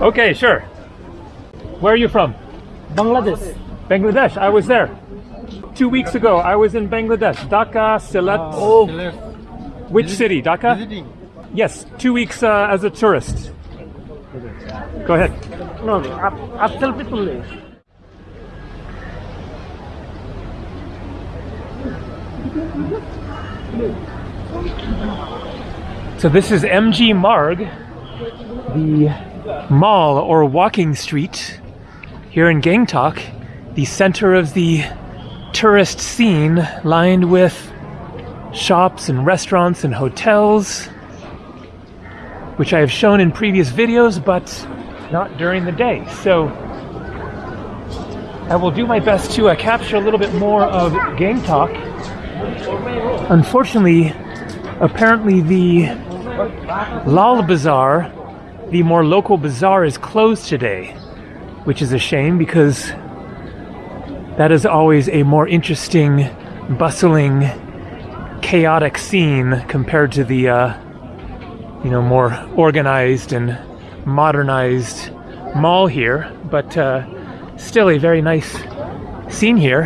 Okay, sure. Where are you from? Bangladesh. Bangladesh, I was there. Two weeks ago, I was in Bangladesh, Dhaka, Sylhet. Oh, which city? Dhaka? Yes, two weeks uh, as a tourist. Go ahead. No, I'll selfie people so this is MG Marg, the mall or walking street here in Gangtok, the center of the tourist scene lined with shops and restaurants and hotels, which I have shown in previous videos, but not during the day. So I will do my best to uh, capture a little bit more of Gangtok. Unfortunately, apparently the Lal Bazaar, the more local bazaar, is closed today, which is a shame because that is always a more interesting, bustling, chaotic scene compared to the, uh, you know, more organized and modernized mall here. But uh, still a very nice scene here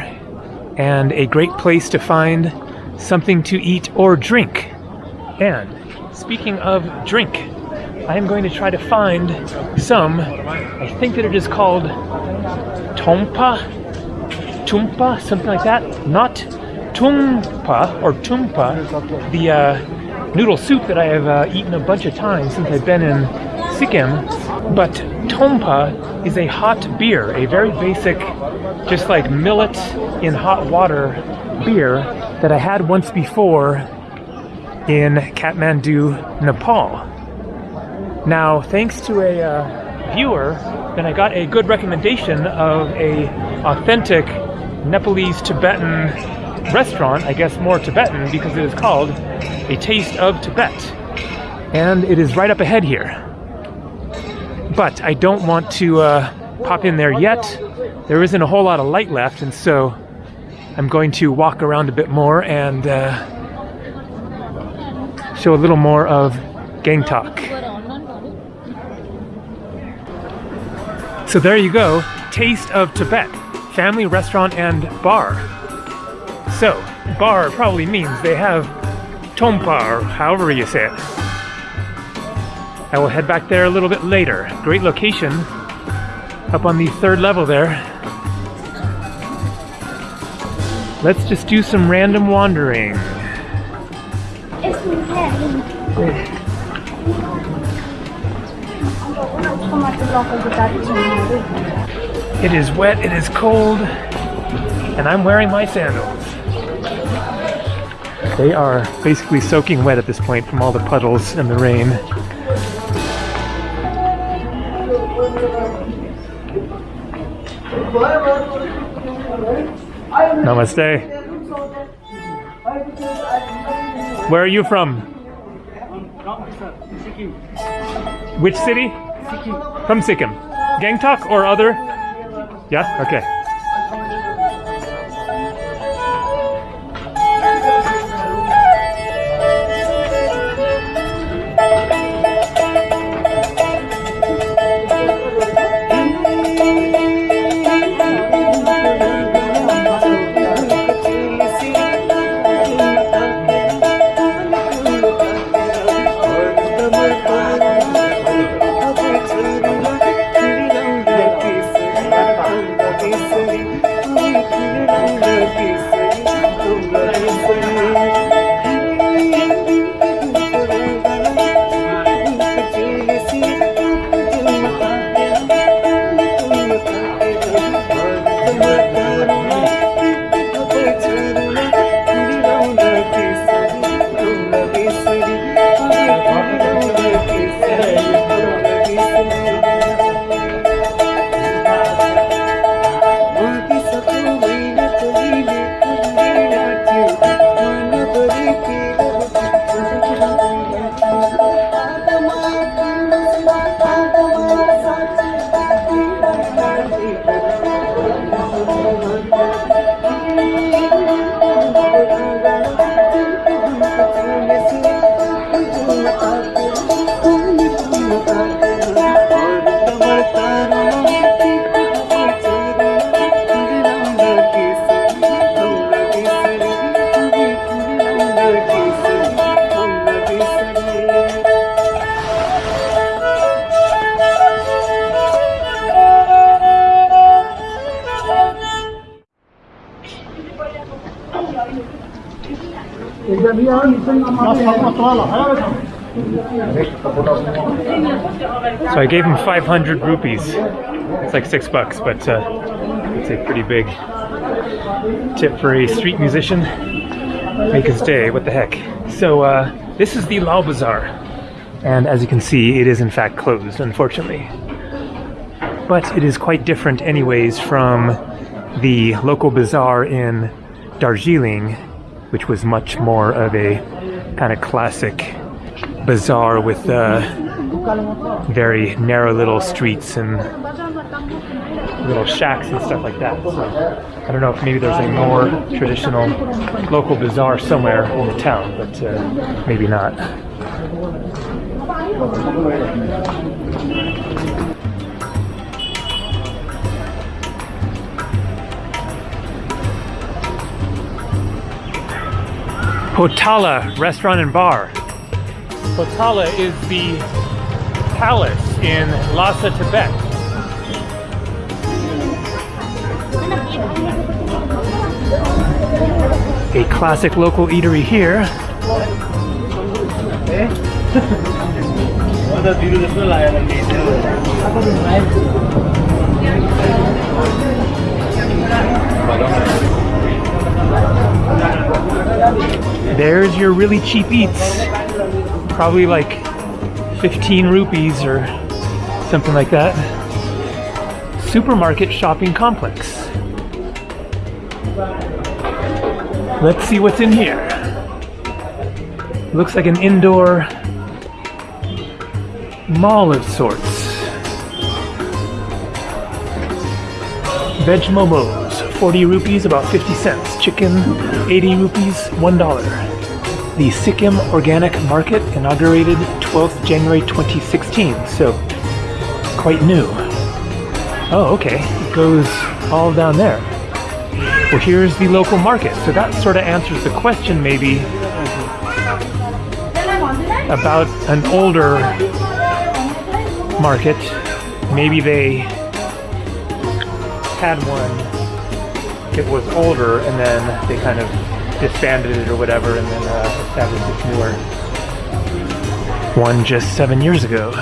and a great place to find something to eat or drink. And speaking of drink, I am going to try to find some. I think that it is called Tompa, Tumpa, something like that. Not Tumpa or Tumpa, the uh, noodle soup that I have uh, eaten a bunch of times since I've been in Sikkim. But Tompa is a hot beer, a very basic, just like millet in hot water beer that I had once before in Kathmandu, Nepal. Now, thanks to a uh, viewer, then I got a good recommendation of a authentic Nepalese Tibetan restaurant. I guess more Tibetan because it is called A Taste of Tibet, and it is right up ahead here. But I don't want to uh, pop in there yet. There isn't a whole lot of light left, and so I'm going to walk around a bit more and uh, show a little more of Gangtok. So there you go, Taste of Tibet, family restaurant and bar. So, bar probably means they have tompa or however you say it. I will head back there a little bit later. Great location up on the third level there. Let's just do some random wandering. It is wet, it is cold, and I'm wearing my sandals. They are basically soaking wet at this point from all the puddles and the rain. Namaste. Where are you from? Which city? From Sikkim. Gangtok or other? Yeah? Okay. So I gave him 500 rupees. It's like six bucks, but uh, it's a pretty big tip for a street musician. Make his day, what the heck. So uh, this is the Lal Bazaar. And as you can see, it is in fact closed, unfortunately. But it is quite different anyways from the local bazaar in Darjeeling, which was much more of a kind of classic bazaar with uh, very narrow little streets and little shacks and stuff like that. So I don't know if maybe there's a more traditional local bazaar somewhere in the town, but uh, maybe not. Potala Restaurant and Bar. Potala is the palace in Lhasa, Tibet. A classic local eatery here. There's your really cheap eats. Probably like 15 rupees or something like that. Supermarket shopping complex. Let's see what's in here. Looks like an indoor mall of sorts. Veg momos, 40 rupees, about 50 cents. Chicken, 80 rupees, $1. The Sikkim Organic Market inaugurated 12th January 2016, so quite new. Oh, okay, it goes all down there. Well, here's the local market, so that sort of answers the question maybe about an older market. Maybe they had one, it was older, and then they kind of disbanded it or whatever, and then uh, established this newer one just seven years ago.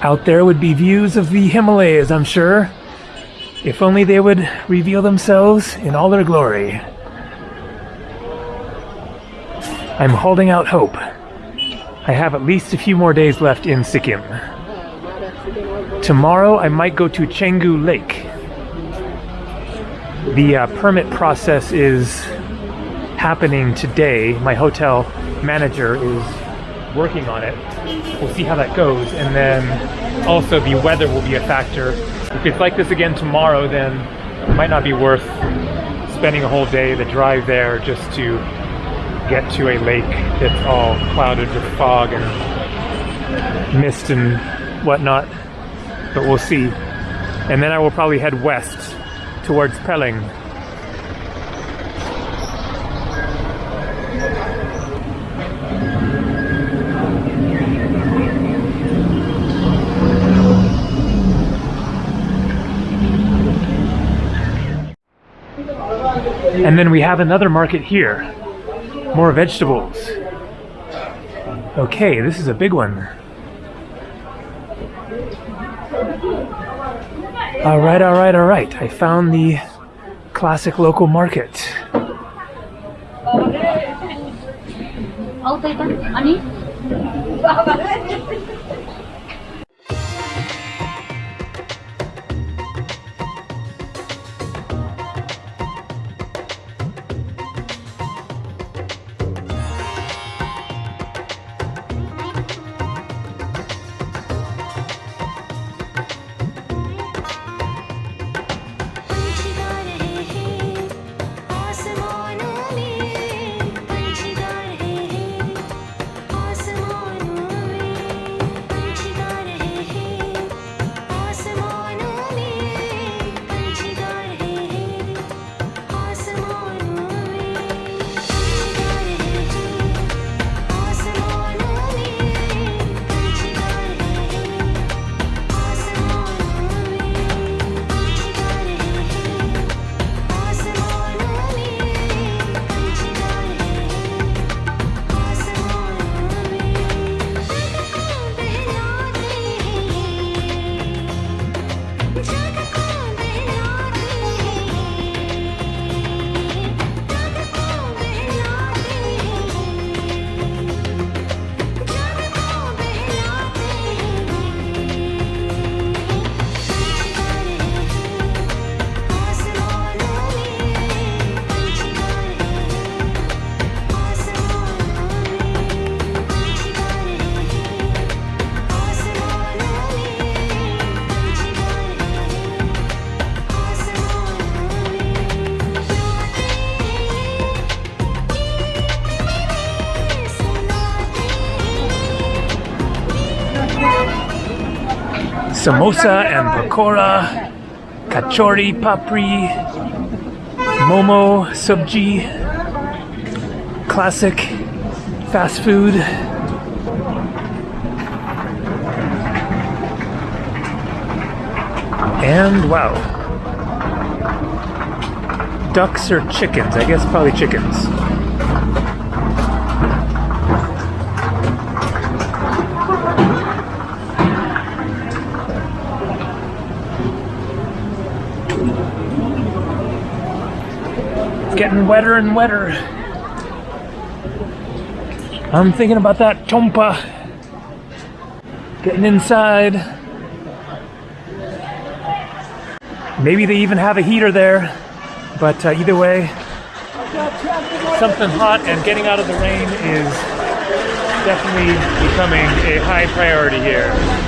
Out there would be views of the Himalayas, I'm sure. If only they would reveal themselves in all their glory. I'm holding out hope. I have at least a few more days left in Sikkim. Tomorrow I might go to Changu Lake. The uh, permit process is happening today. My hotel manager is working on it. We'll see how that goes. And then also the weather will be a factor. If it's like this again tomorrow, then it might not be worth spending a whole day, the drive there, just to get to a lake that's all clouded with fog and mist and whatnot. But we'll see. And then I will probably head west towards Pelling. And then we have another market here. More vegetables. Okay, this is a big one. All right, all right, all right. I found the classic local market. samosa and pakora, kachori papri, momo subji, classic fast food. And wow. Ducks or chickens? I guess probably chickens. Getting wetter and wetter. I'm thinking about that tompa. Getting inside. Maybe they even have a heater there. But uh, either way, something hot and getting out of the rain is definitely becoming a high priority here.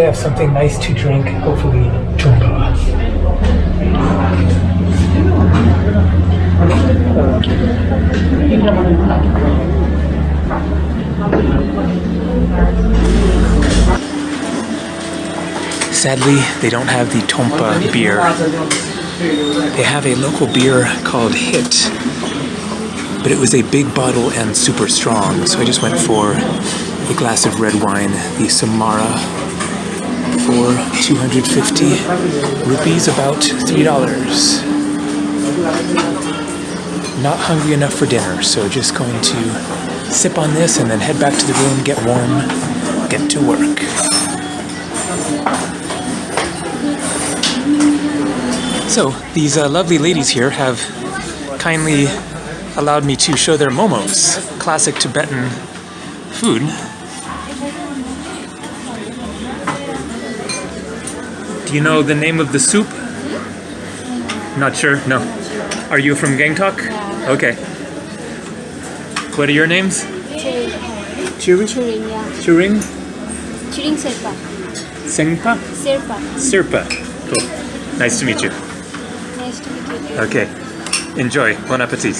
they have something nice to drink. Hopefully, chumpa. Sadly, they don't have the Tompa beer. They have a local beer called Hit, but it was a big bottle and super strong, so I just went for a glass of red wine, the Samara, for 250 rupees, about $3. Not hungry enough for dinner, so just going to sip on this and then head back to the room, get warm, get to work. So, these uh, lovely ladies here have kindly allowed me to show their momos, classic Tibetan food. Do you know the name of the soup? Not sure? No. Are you from Gangtok? Okay. What are your names? Churi? Churing, yeah. Churing? Churing Serpa. Sengpa? Serpa. Sirpa. Cool. Nice to meet you. Nice to meet you. Okay. Enjoy. Bon appetit.